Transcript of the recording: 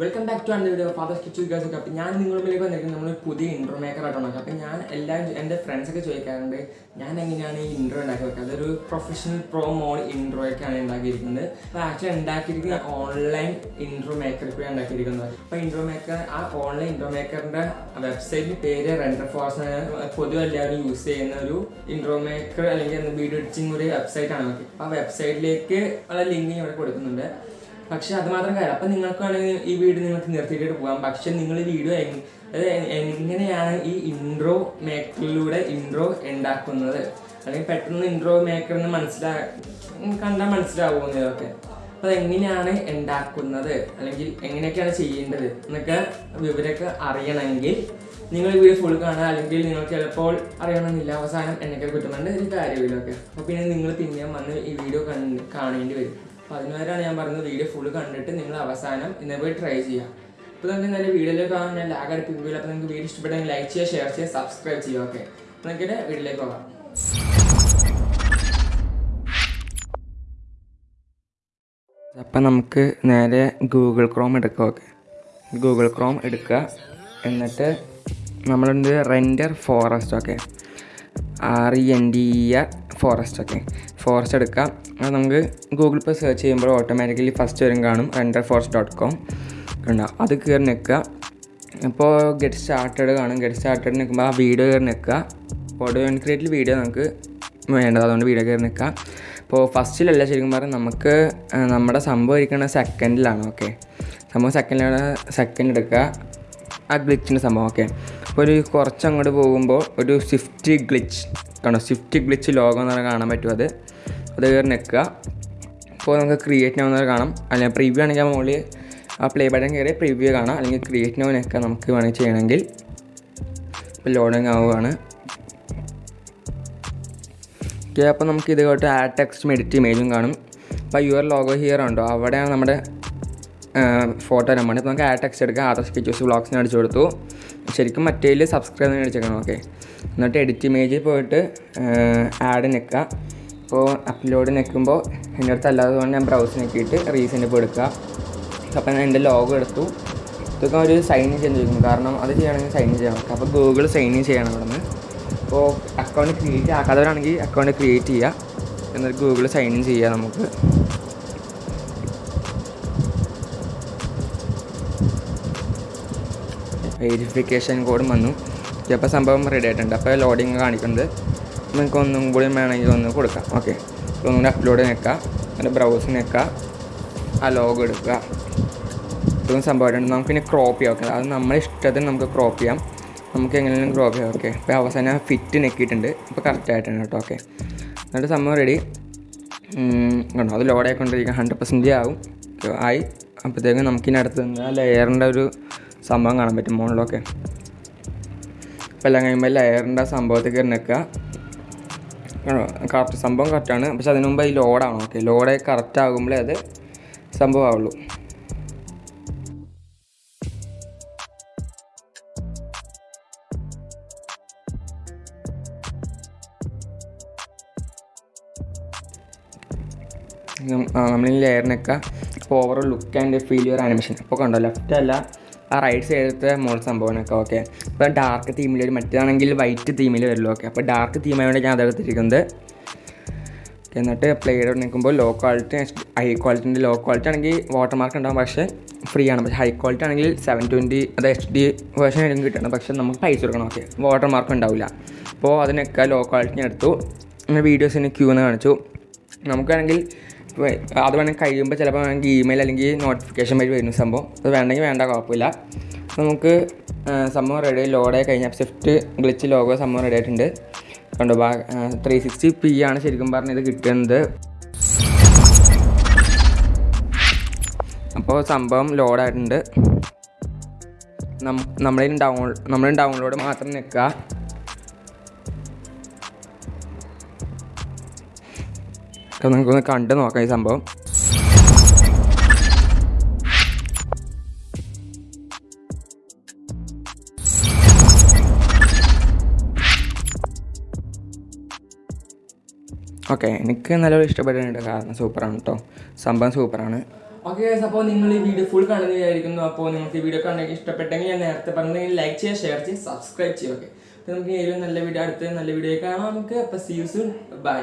Welcome back to അന്റെ video ഫാദർ സ്കിച്ച് ഒക്കെ അപ്പം ഞാൻ നിങ്ങളുമ്പിലേക്ക് വന്നിരിക്കുന്നത് നമ്മൾ പുതിയ ഇൻട്രോ മേക്കർ ആയിട്ടാണ് അപ്പം ഞാൻ എല്ലാവരും എന്റെ ഫ്രണ്ട്സൊക്കെ ചോദിക്കാറുണ്ട് ഞാൻ എങ്ങനെയാണ് ഈ ഇൻട്രോ ഉണ്ടാക്കി വെക്കുക അതൊരു പ്രൊഫഷണൽ പ്രോ മോഡ് ഇൻട്രോ ഒക്കെയാണ് ഉണ്ടാക്കിയിരിക്കുന്നത്. അപ്പോൾ ആക്ച്വലി ഉണ്ടാക്കിയിരിക്കുന്നത് ഓൺലൈൻ ഇൻട്രോ മേക്കർ കൂടെ ഉണ്ടാക്കിയിരിക്കുന്നത്. അപ്പോൾ ഇൻട്രോ മേക്കർ ആ ഓൺലൈൻ ഇൻട്രോ മേക്കറിന്റെ വെബ്സൈറ്റിന്റെ പേര് റെൻഡർ ഫോഴ്സ് പൊതുവെ എല്ലാവരും യൂസ് ചെയ്യുന്ന ഒരു ഇൻട്രോ മേക്കർ അല്ലെങ്കിൽ വീഡിയോ എഡിറ്റിംഗ് ഒരു വെബ്സൈറ്റ് ആണ്. ഓക്കെ ആ വെബ്സൈറ്റിലേക്ക് ഉള്ള ലിങ്ക് ഇവിടെ കൊടുക്കുന്നുണ്ട്. പക്ഷെ അത് മാത്രം കാര്യം. അപ്പം നിങ്ങൾക്ക് വേണമെങ്കിൽ ഈ വീഡിയോ നിങ്ങൾക്ക് നിർത്തിയിട്ട് പോകാം. പക്ഷെ നിങ്ങൾ വീഡിയോ എങ്ങനെയാണ് ഈ ഇൻട്രോ മേക്കറിലൂടെ ഇൻട്രോ ഉണ്ടാക്കുന്നത്? അല്ലെങ്കിൽ പെട്ടെന്ന് ഇൻട്രോ മേക്കർ എന്ന് മനസ്സിലാ കണ്ടാൽ മനസ്സിലാവും ഇതൊക്കെ? അപ്പോൾ എങ്ങനെയാണ് ഉണ്ടാക്കുന്നത്? അല്ലെങ്കിൽ എങ്ങനെയൊക്കെയാണ് ചെയ്യേണ്ടത്? എന്നൊക്കെ വിവരമൊക്കെ അറിയണമെങ്കിൽ നിങ്ങൾ ഈ വീഡിയോ ഫുൾ കാണുക. അല്ലെങ്കിൽ നിങ്ങൾക്ക് ചിലപ്പോൾ അറിയണമെന്നില്ല. അവസാനം എന്നൊക്കെ കിട്ടുന്നുണ്ട് ഒരു കാര്യമില്ലൊക്കെ അപ്പോൾ പിന്നെ നിങ്ങൾ പിന്നെയും വന്ന് ഈ വീഡിയോ കാണേണ്ടി വരും. അതിനുവരെയാണ് ഞാൻ പറഞ്ഞത്. വീഡിയോ ഫുള്ള് കണ്ടിട്ട് നിങ്ങൾ അവസാനം ഇന്ന് പോയി ട്രൈ ചെയ്യാം. അപ്പോൾ നമുക്ക് നല്ല വീഡിയോയിലേക്ക് കാണാൻ ഞാൻ ലാഗ് അടുപ്പിക്കില്ല അപ്പോൾ നിങ്ങൾക്ക് വീഡിയോ ഇഷ്ടപ്പെട്ടെങ്കിൽ ലൈക്ക് ചെയ്യുക ഷെയർ ചെയ്യുക സബ്സ്ക്രൈബ് ചെയ്യുക ഓക്കെ അപ്പോൾ നമുക്ക് വീഡിയോയിലേക്ക് പോകാം. അപ്പം നമുക്ക് നേരെ ഗൂഗിൾ ക്രോം എടുക്കുക ഓക്കെ ഗൂഗിൾ ക്രോം എടുക്കുക എന്നിട്ട് നമ്മളുണ്ട് Renderforest okay R E N D E R forest okay forest എടുക്കാം. അത് നമുക്ക് ഗൂഗിൾ പേ സെർച്ച് ചെയ്യുമ്പോൾ ഓട്ടോമാറ്റിക്കലി ഫസ്റ്റ് വരും കാണും. റെൻഡർ ഫോറസ്റ്റ് ഡോട്ട് കോം ഉണ്ടാവും അത് കയറി നിൽക്കുക. ഇപ്പോൾ ഗെറ്റ് സ്റ്റാർട്ടഡ് കാണും. ഗെറ്റ് സ്റ്റാർട്ടഡ് നിൽക്കുമ്പോൾ ആ വീഡിയോ കയറി നിൽക്കുക. ഓഡിയോ ക്രിയേറ്റിൽ വീഡിയോ നമുക്ക് വേണ്ടത്. അതുകൊണ്ട് വീഡിയോ കയറി നിൽക്കുക. ഇപ്പോൾ ഫസ്റ്റിലല്ല ശരിക്കും പറഞ്ഞാൽ നമുക്ക് നമ്മുടെ സംഭവം ഇരിക്കുന്ന സെക്കൻഡിലാണ് ഓക്കെ സംഭവം സെക്കൻഡിലാണ് സെക്കൻഡ് എടുക്കുക. ആ ഗ്ലിച്ചിന്റെ സംഭവം ഓക്കെ അപ്പോൾ ഒരു കുറച്ച് അങ്ങോട്ട് പോകുമ്പോൾ ഒരു സ്വിഫ്റ്റ് ഗ്ലിച്ച് കണ്ടോ? സ്വിഫ്റ്റ് ഗ്ലിച്ച് ലോകം എന്ന് പറഞ്ഞാൽ കാണാൻ പറ്റും അത്. അത് കയറി നിൽക്കുക. അപ്പോൾ നമുക്ക് ക്രിയേറ്റ് നോ കാണാം. അല്ലെങ്കിൽ പ്രിവ്യൂ ആണെങ്കിൽ മുകളിൽ ആ പ്ലേ ബട്ടൺ കയറി പ്രിവ്യൂ കാണാം. അല്ലെങ്കിൽ ക്രിയേറ്റ് നോനൊക്കെ നമുക്ക് വേണമെങ്കിൽ ചെയ്യണമെങ്കിൽ ഇപ്പോൾ ലോഡിങ് ആവുകയാണ്. ഓക്കെ അപ്പോൾ നമുക്ക് ഇത് കേട്ട് ആഡ് ടെക്സ്റ്റും എഡിറ്റ് ഇമേജും കാണും. അപ്പോൾ യുവർ ലോഗോ ഹിയർ ഉണ്ടോ? അവിടെയാണ് നമ്മുടെ ഫോട്ടോ നമ്മൾ ഇപ്പോൾ നമുക്ക് ആഡ് ടെക്സ്റ്റ് എടുക്കാം. ആദർ സ്കെച്ചസ് ബ്ലോഗ്സിന് അടിച്ചു കൊടുത്തു. ശരിക്കും മറ്റേതിൽ സബ്സ്ക്രൈബ് അടിച്ചേക്കണം ഓക്കെ എന്നിട്ട് എഡിറ്റ് ഇമേജിൽ പോയിട്ട് ആഡ് നിൽക്കുക അപ്പോൾ അപ്ലോഡ് നിൽക്കുമ്പോൾ എന്റെ അടുത്ത് അല്ലാതെ കൊണ്ട് ഞാൻ ബ്രൗസ് നോക്കിയിട്ട് റീസെന്റ് ഇപ്പോൾ എടുക്കുക. അപ്പോൾ ഞാൻ എന്റെ ലോഗോ എടുത്തു. ഇതൊക്കെ ഒരു സൈൻ ഇൻ ചെയ്യാൻ ചോദിക്കുന്നു കാരണം അത് ചെയ്യണമെങ്കിൽ സൈൻ ഇൻ ചെയ്യണം. അപ്പോൾ ഗൂഗിൾ സൈൻ ഇൻ ചെയ്യണം അവിടെ നിന്ന് അപ്പോൾ അക്കൗണ്ട് ക്രിയേറ്റ് ആക്കാത്തവരാണെങ്കിൽ അക്കൗണ്ട് ക്രിയേറ്റ് ചെയ്യുക. എന്നിട്ട് ഗൂഗിൾ സൈൻ ഇൻ ചെയ്യുക നമുക്ക്. വെരിഫിക്കേഷൻ കോഡും വന്നു. ഇപ്പോൾ സംഭവം റെഡി ആയിട്ടുണ്ട്. അപ്പോൾ ലോഡിങ് കാണിക്കുന്നത് നിങ്ങൾക്ക് ഒന്നും കൂടി വേണമെങ്കിൽ ഒന്ന് കൊടുക്കാം. ഓക്കെ ഒന്നുകൂടി അപ്ലോഡ് നിൽക്കുക എന്നിട്ട് ബ്രൗസ് നിൽക്കുക ആ ലോഗ് എടുക്കുക. ഇതും സംഭവമായിട്ടുണ്ട്. നമുക്ക് ഇനി ക്രോപ്പ് ചെയ്യാം. ഓക്കെ അത് നമ്മുടെ ഇഷ്ടത്തിന് നമുക്ക് ക്രോപ്പ് ചെയ്യാം. നമുക്ക് എങ്ങനെയും ക്രോപ്പ് ചെയ്യാം. ഓക്കെ ഇപ്പോൾ അവസാനം ഫിറ്റ് നെക്കിയിട്ടുണ്ട് ഇപ്പോൾ കറക്റ്റ് ആയിട്ടുണ്ട് കേട്ടോ. ഓക്കെ എന്നിട്ട് സംഭവം റെഡി കണ്ടോ? അത് ലോഡ് ആയിക്കൊണ്ടിരിക്കുക. ഹൺഡ്രഡ് പെർസെന്റേജ് ആവും. ആയി. അപ്പോഴത്തേക്കും നമുക്കിനി അടുത്ത് ആ ലെയറിന്റെ ഒരു സംഭവം കാണാൻ പറ്റും മുകളിലൊക്കെ അപ്പോൾ എല്ലാം കഴിയുമ്പോൾ ലെയറിന്റെ സംഭവത്തിൽ കയറി നിൽക്കുക. കറക്റ്റ് സംഭവം കറക്റ്റാണ്. പക്ഷെ അതിനു മുമ്പ് ഈ ലോഡാണ്. ഓക്കെ ലോഡ് കറക്റ്റ് ആകുമ്പോഴേ അത് സംഭവമാവുള്ളൂ. നമ്മൾ ഈ ലെയറിനൊക്കെ overall look and feel your animation അപ്പോൾ കണ്ടോ ലെഫ്റ്റ് അല്ല ആ റൈറ്റ് സൈഡത്തെ മോൾ സംഭവനൊക്കെ ഓക്കെ ഇപ്പോൾ ഡാർക്ക് തീമിൽ വരും മറ്റേതാണെങ്കിൽ വൈറ്റ് തീമിൽ വരുള്ളൂ ഓക്കെ അപ്പോൾ ഡാർക്ക് തീമായോടെ ഞാൻ അതെടുത്തിരിക്കുന്നത് എന്നിട്ട് പ്ലേഡ് നിൽക്കുമ്പോൾ ലോ ക്വാളിറ്റി ഹൈ ക്വാളിറ്റിന്റെ ലോ ക്വാളിറ്റി ആണെങ്കിൽ വാട്ടർ മാർക്ക് ഉണ്ടാകും പക്ഷേ ഫ്രീ ആണ്. പക്ഷേ ഹൈ ക്വാളിറ്റി ആണെങ്കിൽ സെവൻ ട്വന്റി അത് എച്ച് ഡി വേർഷൻ ആയിരിക്കും കിട്ടണം പക്ഷേ നമുക്ക് പൈസ കൊടുക്കണം ഓക്കെ വാട്ടർ മാർക്ക് ഉണ്ടാവില്ല അപ്പോൾ അതിനൊക്കെ ലോ ക്വാളിറ്റി എടുത്തു. വീഡിയോസിന് ക്യൂ എന്ന് കാണിച്ചു. നമുക്കാണെങ്കിൽ അത് വേണമെങ്കിൽ കഴിയുമ്പോൾ ചിലപ്പോൾ വേണമെങ്കിൽ ഇമെയിൽ അല്ലെങ്കിൽ നോട്ടിഫിക്കേഷൻ വഴി വരുന്ന സംഭവം. അത് വേണമെങ്കിൽ വേണ്ട കുഴപ്പമില്ല നമുക്ക് സംഭവം റെഡി ലോഡായി കഴിഞ്ഞാൽ സ്വിഫ്റ്റ് ഗ്ലിച്ച് ലോഗോ സംഭവം റെഡി ആയിട്ടുണ്ട്. കണ്ടോ ബാ ത്രീ സിക്സ്റ്റി പി ആണ് ശരിക്കും പറഞ്ഞത് കിട്ടുന്നത്. അപ്പോൾ സംഭവം ലോഡായിട്ടുണ്ട് നമ്മളിൽ ഡൗൺ നമ്മൾ ഡൗൺലോഡ് മാത്രം നിൽക്കുക അപ്പോൾ നിങ്ങൾക്കൊന്ന് കണ്ട് നോക്കാം ഈ സംഭവം. ഓക്കെ എനിക്ക് നല്ലൊരു ഇഷ്ടപ്പെട്ടിട്ടുണ്ട് കാരണം സൂപ്പറാണ് കേട്ടോ സംഭവം സൂപ്പറാണ്. ഓക്കെ അപ്പോൾ നിങ്ങൾ ഈ വീഡിയോ ഫുൾ കാണുന്ന വിചാരിക്കുന്നു. അപ്പോൾ നിങ്ങൾക്ക് ഈ വീഡിയോ കണ്ടെങ്കിൽ ഇഷ്ടപ്പെട്ടെങ്കിൽ ഞാൻ നേരത്തെ പറഞ്ഞെങ്കിൽ ലൈക്ക് ചെയ്യുക ഷെയർ ചെയ്യുക സബ്സ്ക്രൈബ് ചെയ്യുക. ഓക്കെ. അപ്പോൾ നമുക്ക് ഏതൊരു നല്ല വീഡിയോ അടുത്ത നല്ല വീഡിയോ കാണാം നമുക്ക്. അപ്പോൾ സീ യു സൂൺ ബൈ